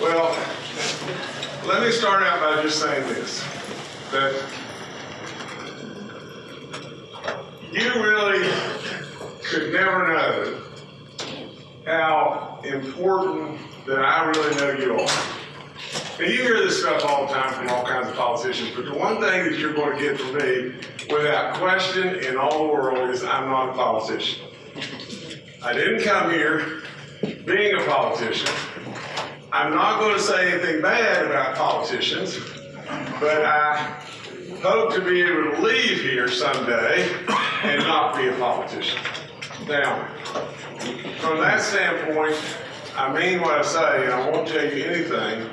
Well, let me start out by just saying this, that you really could never know how important that I really know you are. And you hear this stuff all the time from all kinds of politicians, but the one thing that you're going to get from me, without question in all the world, is I'm not a politician. I didn't come here being a politician. I'm not going to say anything bad about politicians, but I hope to be able to leave here someday and not be a politician. Now, from that standpoint, I mean what I say, and I won't tell you anything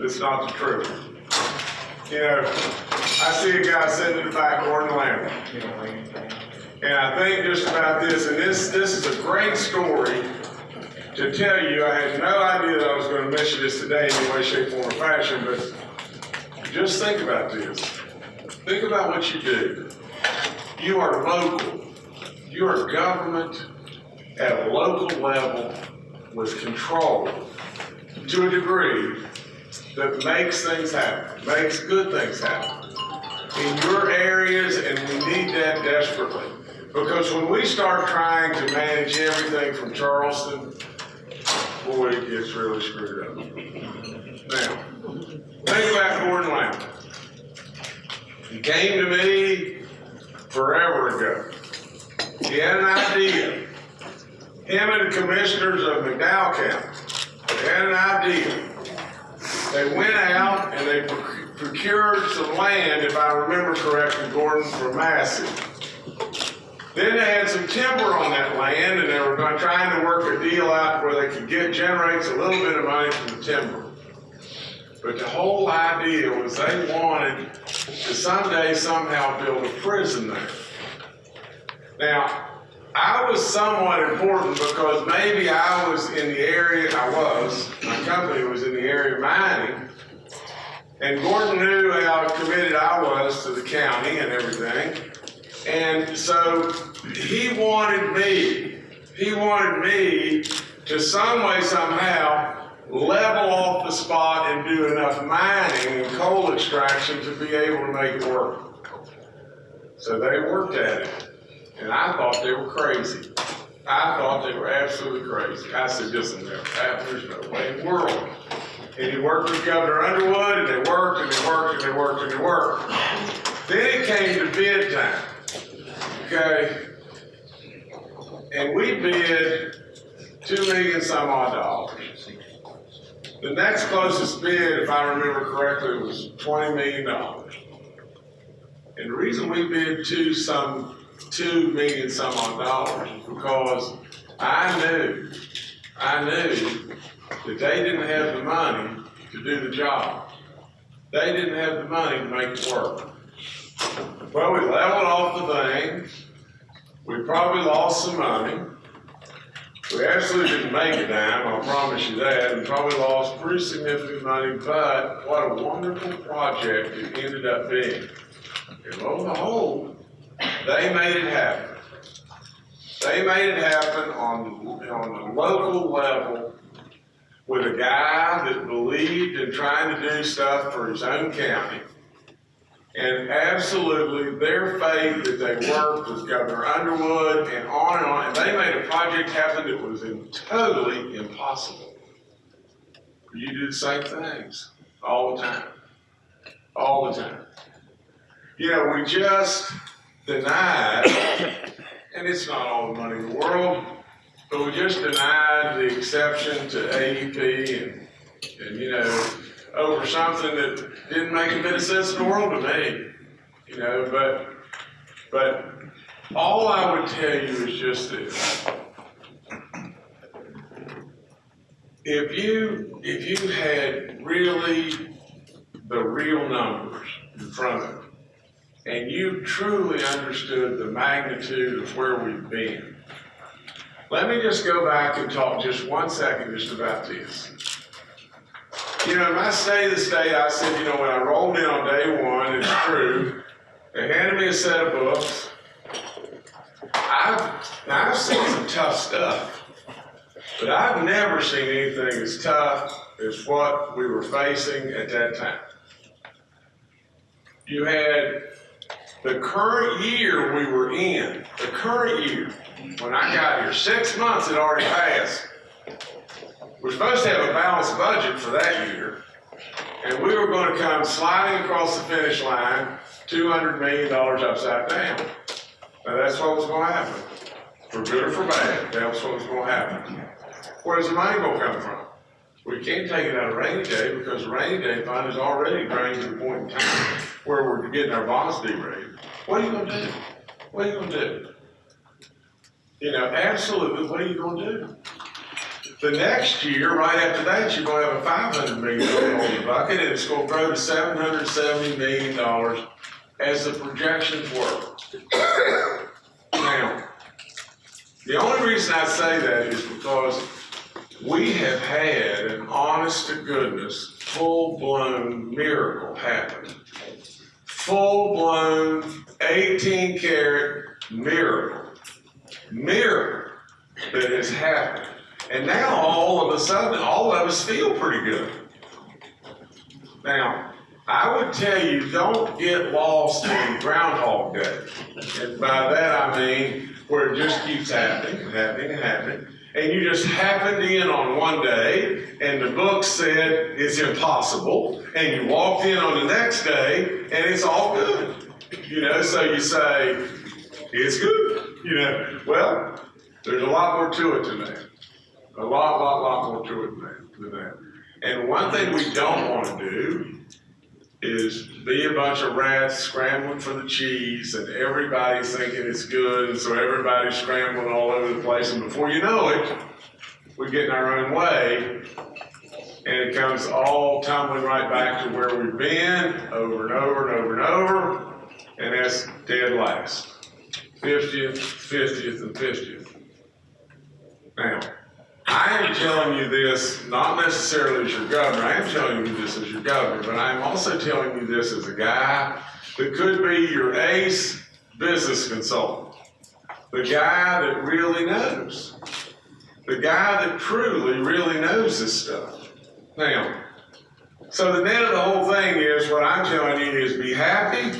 that's not the truth. You know, I see a guy sitting in the back ordering lamb. And I think just about this, and this this is a great story to tell you. I had no idea that I was going to mention this today in any way, shape, form, or fashion, but just think about this. Think about what you do. You are local. You are government at a local level with control to a degree that makes things happen, makes good things happen in your areas, and we need that desperately. Because when we start trying to manage everything from Charleston, boy, it gets really screwed up. Now, think about Gordon Lambert. He came to me forever ago. He had an idea. Him and the commissioners of McDowell County had an idea. They went out and they procured some land, if I remember correctly, Gordon, from Massey. Then they had some timber on that land and they were trying to work a deal out where they could get, generate a little bit of money from the timber. But the whole idea was they wanted to someday somehow build a prison there. Now, I was somewhat important because maybe I was in the area, I was, my company was in the area of mining. And Gordon knew how committed I was to the county and everything. And so he wanted me, he wanted me to some way, somehow, level off the spot and do enough mining and coal extraction to be able to make it work. So they worked at it. And I thought they were crazy. I thought they were absolutely crazy. I said, there, there's no way in the world. And he worked with Governor Underwood, and they worked, and they worked, and they worked, and they worked. Then it came to bid time. Okay? And we bid two million some odd dollars. The next closest bid, if I remember correctly, was twenty million dollars. And the reason we bid two some, two million some odd dollars is because I knew, I knew that they didn't have the money to do the job. They didn't have the money to make it work. Well, we leveled off the thing. We probably lost some money. We absolutely didn't make a dime, I'll promise you that. We probably lost pretty significant money, but what a wonderful project it ended up being. And lo and behold, they made it happen. They made it happen on, on a local level with a guy that believed in trying to do stuff for his own county. And absolutely, their faith that they worked with Governor Underwood and on and on, and they made a project happen that was totally impossible. You do the same things all the time, all the time. You know, we just denied, and it's not all the money in the world, but we just denied the exception to AEP and, and, you know, over something that didn't make a bit of sense in the world to me, you know, but, but all I would tell you is just this. If you, if you had really the real numbers in front of you, and you truly understood the magnitude of where we've been, let me just go back and talk just one second just about this. You know, my stay the state, I said, you know, when I rolled in on day one, it's true, they handed me a set of books. I've, now I've seen some tough stuff, but I've never seen anything as tough as what we were facing at that time. You had the current year we were in, the current year, when I got here, six months had already passed. We're supposed to have a balanced budget for that year, and we were gonna come sliding across the finish line, two hundred million dollars upside down. Now, that's what was gonna happen, for good or for bad, that was what was gonna happen. Where's the money gonna come from? We can't take it out of rainy day, because the rainy day fund is already drained to the point in time where we're getting our bonds derated. What are you gonna do? What are you gonna do? You know, absolutely, what are you gonna do? The next year, right after that, you're gonna have a five hundred million bucket, and it's grow to seven hundred seventy million dollars as the projections were. Now, the only reason I say that is because we have had an honest to goodness, full-blown miracle happen. Full-blown eighteen karat miracle, miracle that has happened. And now all of a sudden, all of us feel pretty good. Now, I would tell you, don't get lost in Groundhog Day. And by that I mean where it just keeps happening and happening and happening. And you just happened in on one day and the book said it's impossible. And you walked in on the next day and it's all good. You know, so you say, it's good. You know, well, there's a lot more to it than that. A lot, lot, lot more to it than that. And one thing we don't want to do is be a bunch of rats scrambling for the cheese and everybody's thinking it's good and so everybody's scrambling all over the place and before you know it, we get in our own way and it comes all tumbling right back to where we've been over and over and over and over and that's dead last. 50th, 50th, and 50th. Now, I am telling you this not necessarily as your governor, I am telling you this as your governor, but I am also telling you this as a guy that could be your ace business consultant. The guy that really knows. The guy that truly, really knows this stuff. Now, so the net of the whole thing is what I'm telling you is be happy,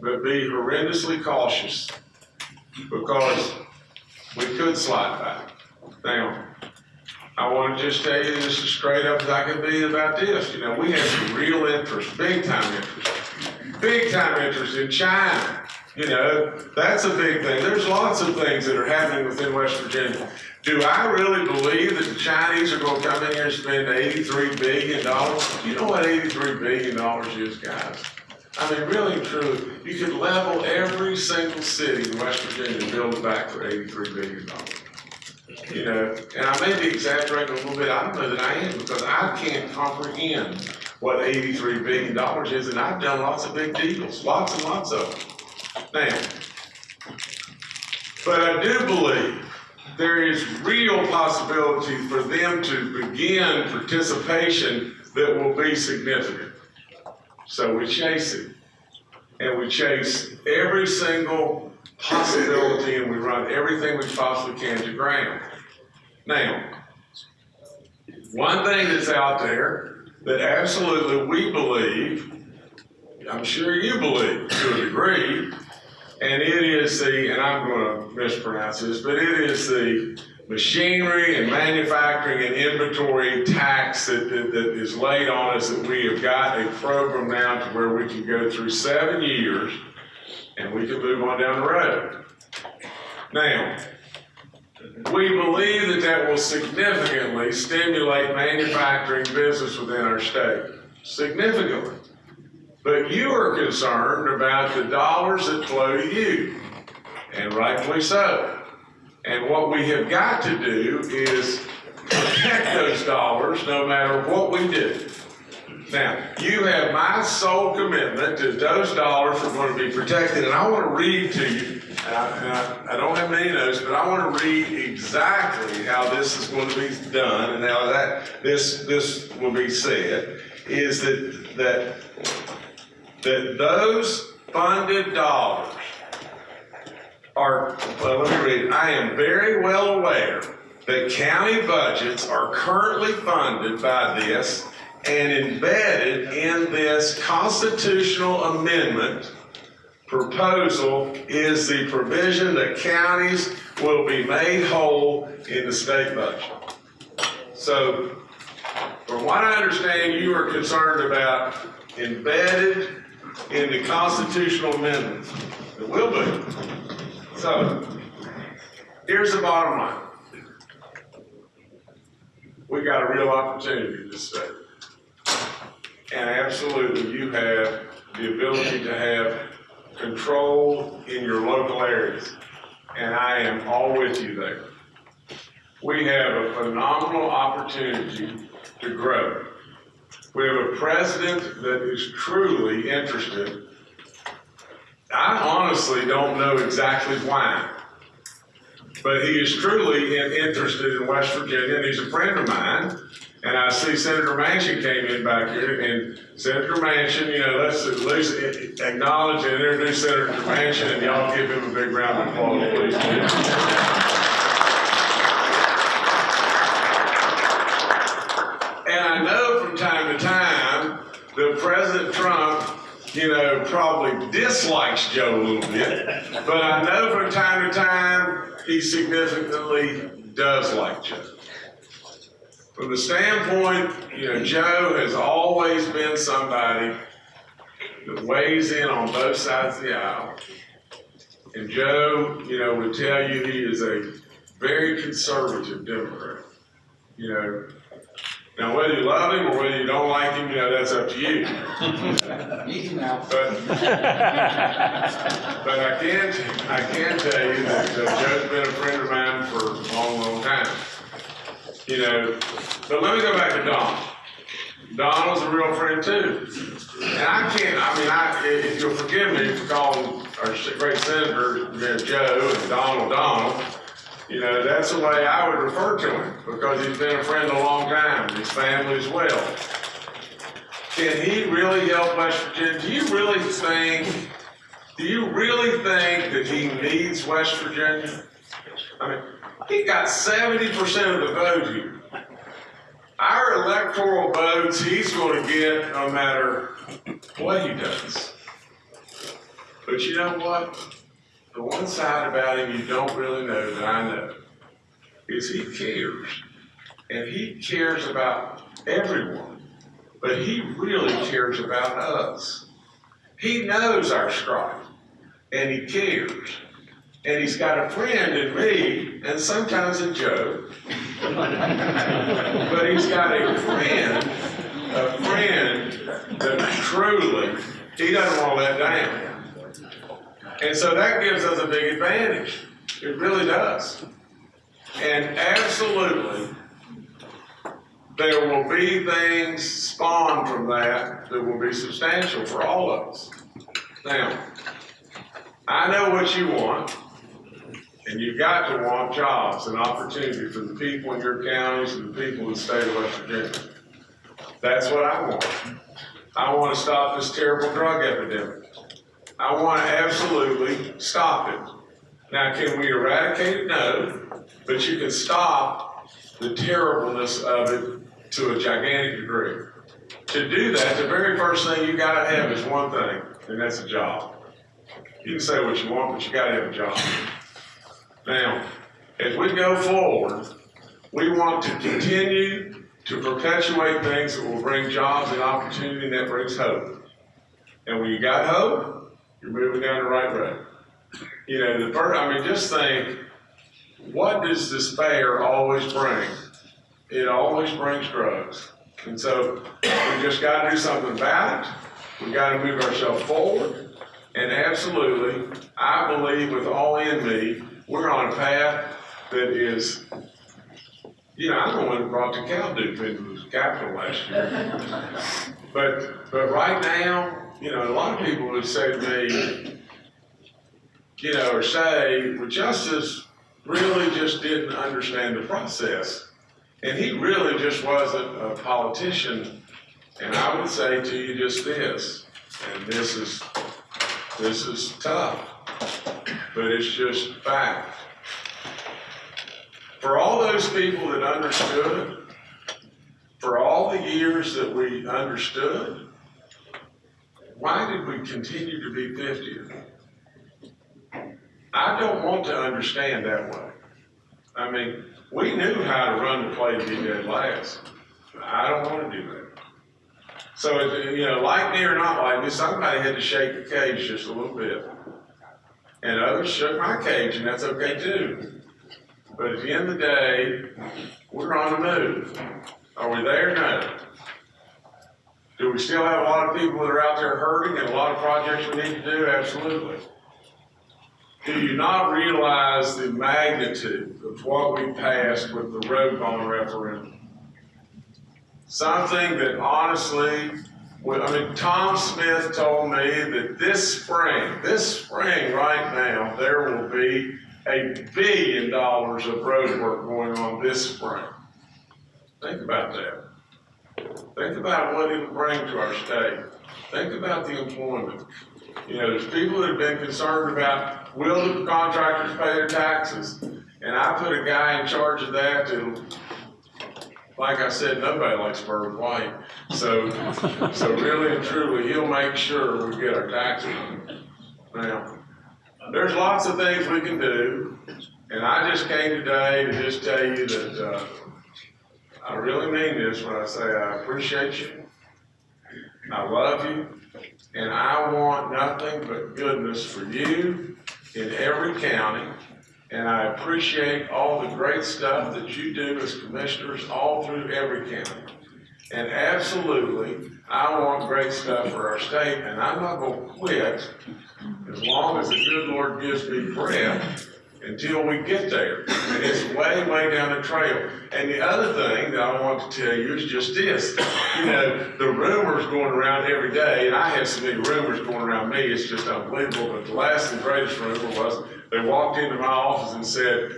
but be horrendously cautious because we could slide back. Now, I want to just tell you this as straight up as I can be about this. You know, we have some real interest, big time interest, big time interest in China. You know, that's a big thing. There's lots of things that are happening within West Virginia. Do I really believe that the Chinese are going to come in here and spend $83 billion? You know what $83 billion is, guys? I mean, really and truly, you could level every single city in West Virginia and build it back for $83 billion. You know, and I may be exaggerating a little bit, I don't know that I am, because I can't comprehend what $83 billion is, and I've done lots of big deals, lots and lots of them. Now, but I do believe there is real possibility for them to begin participation that will be significant. So we chase it. And we chase every single possibility and we run everything we possibly can to ground. Now, one thing that's out there that absolutely we believe, I'm sure you believe to a degree, and it is the, and I'm going to mispronounce this, but it is the machinery and manufacturing and inventory tax that, that, that is laid on us that we have got a program now to where we can go through seven years and we can move on down the road. Now, we believe that that will significantly stimulate manufacturing business within our state. Significantly. But you are concerned about the dollars that flow to you, and rightfully so. And what we have got to do is protect those dollars no matter what we do. Now, you have my sole commitment that those dollars are going to be protected, and I want to read to you. And I, and I, I don't have many notes, but I want to read exactly how this is going to be done and how that this this will be said. Is that that that those funded dollars are, well, let me read, I am very well aware that county budgets are currently funded by this and embedded in this constitutional amendment proposal is the provision that counties will be made whole in the state budget. So, from what I understand, you are concerned about embedded in the constitutional amendment. It will be. So, here's the bottom line. We got a real opportunity in this. And absolutely, you have the ability to have control in your local areas. And I am all with you there. We have a phenomenal opportunity to grow. We have a president that is truly interested. I honestly don't know exactly why, but he is truly interested in West Virginia, and he's a friend of mine. And I see Senator Manchin came in back here, and Senator Manchin, you know, let's at least acknowledge and introduce Senator Manchin, and y'all give him a big round of applause, please. And I know from time to time that President Trump, you know, probably dislikes Joe a little bit, but I know from time to time he significantly does like Joe. From the standpoint, you know, Joe has always been somebody that weighs in on both sides of the aisle. And Joe, you know, would tell you he is a very conservative Democrat. You know, now whether you love him or whether you don't like him, you know, that's up to you. But, but I can, I can tell you that Joe's been a friend of mine for a long, long time. You know, but let me go back to Don. Donald's a real friend too. And I can't, I mean, I, if you'll forgive me for calling our great senator, Joe and Donald Donald, you know, that's the way I would refer to him because he's been a friend a long time, his family as well. Can he really help West Virginia? Do you really think, do you really think that he needs West Virginia? I mean, he got seventy percent of the vote here. Our electoral votes, he's gonna get no matter what he does. But you know what? The one side about him you don't really know that I know is he cares. And he cares about everyone, but he really cares about us. He knows our strife, and he cares. And he's got a friend in me, and sometimes in Joe. But he's got a friend, a friend that truly, he doesn't want to let down. And so that gives us a big advantage. It really does. And absolutely, there will be things spawned from that that will be substantial for all of us. Now, I know what you want, and you've got to want jobs and opportunity for the people in your counties and the people in the state of West Virginia. That's what I want. I want to stop this terrible drug epidemic. I want to absolutely stop it. Now, can we eradicate it? No, but you can stop the terribleness of it to a gigantic degree. To do that, the very first thing you gotta have is one thing, and that's a job. You can say what you want, but you gotta have a job. Now, as we go forward, we want to continue to perpetuate things that will bring jobs and opportunity and that brings hope. And when you got hope, you're moving down the right road. You know, the first, I mean, just think, what does despair always bring? It always brings drugs. And so we just gotta do something about it. We gotta move ourselves forward. And absolutely, I believe with all in me, we're on a path that is, you know, I'm the one that brought the Calduke into the capital last year. But, but right now, you know, a lot of people would say to me, you know, or say, well, Justice really just didn't understand the process. And he really just wasn't a politician. And I would say to you just this, and this is, this is tough, but it's just fact. For all those people that understood, for all the years that we understood, why did we continue to be fiftieth? I don't want to understand that way. I mean, we knew how to run the play to be dead last. I don't wanna do that. So, you know, like me or not like me, somebody had to shake the cage just a little bit. And others shook my cage, and that's okay too. But at the end of the day, we're on the move. Are we there? No. Do we still have a lot of people that are out there hurting and a lot of projects we need to do? Absolutely. Do you not realize the magnitude of what we passed with the road bond referendum? Something that honestly, well, I mean, Tom Smith told me that this spring, this spring right now, there will be a billion dollars of road work going on this spring. Think about that. Think about what it'll bring to our state. Think about the employment. You know, there's people that have been concerned about, will the contractors pay their taxes? And I put a guy in charge of that to, like I said, nobody likes Byrd White. So, so really and truly, he'll make sure we get our taxes. Now, there's lots of things we can do, and I just came today to just tell you that, uh, I really mean this when I say I appreciate you. I love you, and I want nothing but goodness for you in every county. And I appreciate all the great stuff that you do as commissioners all through every county. And absolutely, I want great stuff for our state, and I'm not gonna quit as long as the good Lord gives me breath until we get there. And it's way, way down the trail. And the other thing that I want to tell you is just this. You know, the rumors going around every day, and I have so many rumors going around me, it's just unbelievable. But the last and greatest rumor was, they walked into my office and said,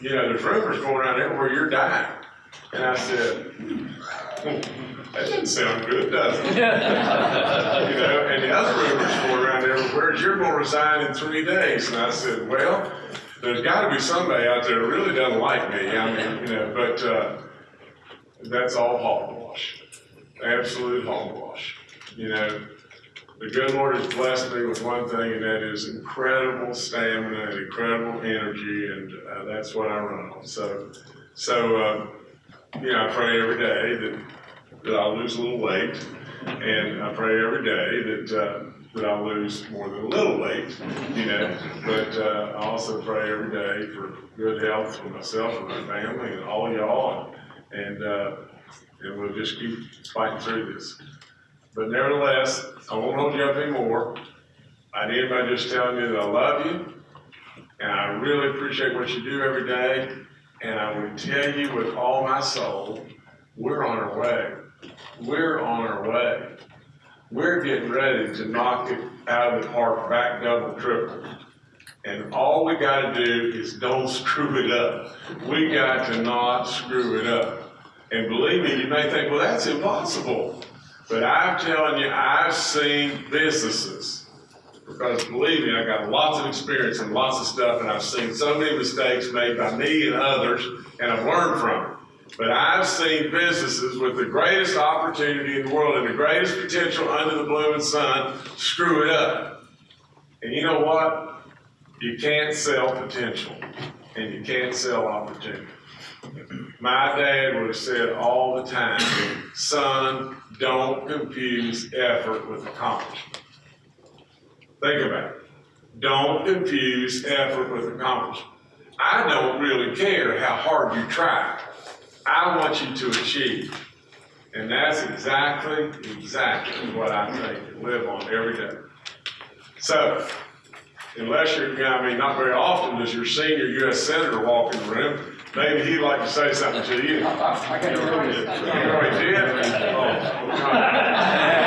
you know, there's rumors going around everywhere, you're dying. And I said, "Hmm, that doesn't sound good, does it? You know, and the other rumors going around everywhere is you're gonna resign in three days. And I said, well, there's gotta be somebody out there that really doesn't like me. I mean, you know, but, uh, that's all hogwash. Absolute hogwash. You know, the good Lord has blessed me with one thing, and that is incredible stamina and incredible energy, and, uh, that's what I run on. So, so, uh, you know, I pray every day that, that I'll lose a little weight, and I pray every day that, uh, that I'll lose more than a little weight, you know, but, uh, I also pray every day for good health for myself and my family and all y'all, and, and, uh, and we'll just keep fighting through this. But nevertheless, I won't hold you up anymore. I need by just telling you that I love you, and I really appreciate what you do every day. And I would tell you with all my soul, we're on our way. We're on our way. We're getting ready to knock it out of the park, back double, triple. And all we gotta do is don't screw it up. We got to not screw it up. And believe me, you may think, well, that's impossible. But I'm telling you, I've seen businesses, because believe me, I've got lots of experience and lots of stuff, and I've seen so many mistakes made by me and others, and I've learned from it. But I've seen businesses with the greatest opportunity in the world and the greatest potential under the blooming sun screw it up. And you know what? You can't sell potential, and you can't sell opportunity. My dad would have said all the time, son, don't confuse effort with accomplishment. Think about it. Don't confuse effort with accomplishment. I don't really care how hard you try. I want you to achieve. And that's exactly, exactly what I take and live on every day. So, unless you're, I mean, not very often does your senior U.S. Senator walk in the room, maybe he'd like to say something to you. I I got to tell you. You already? Oh,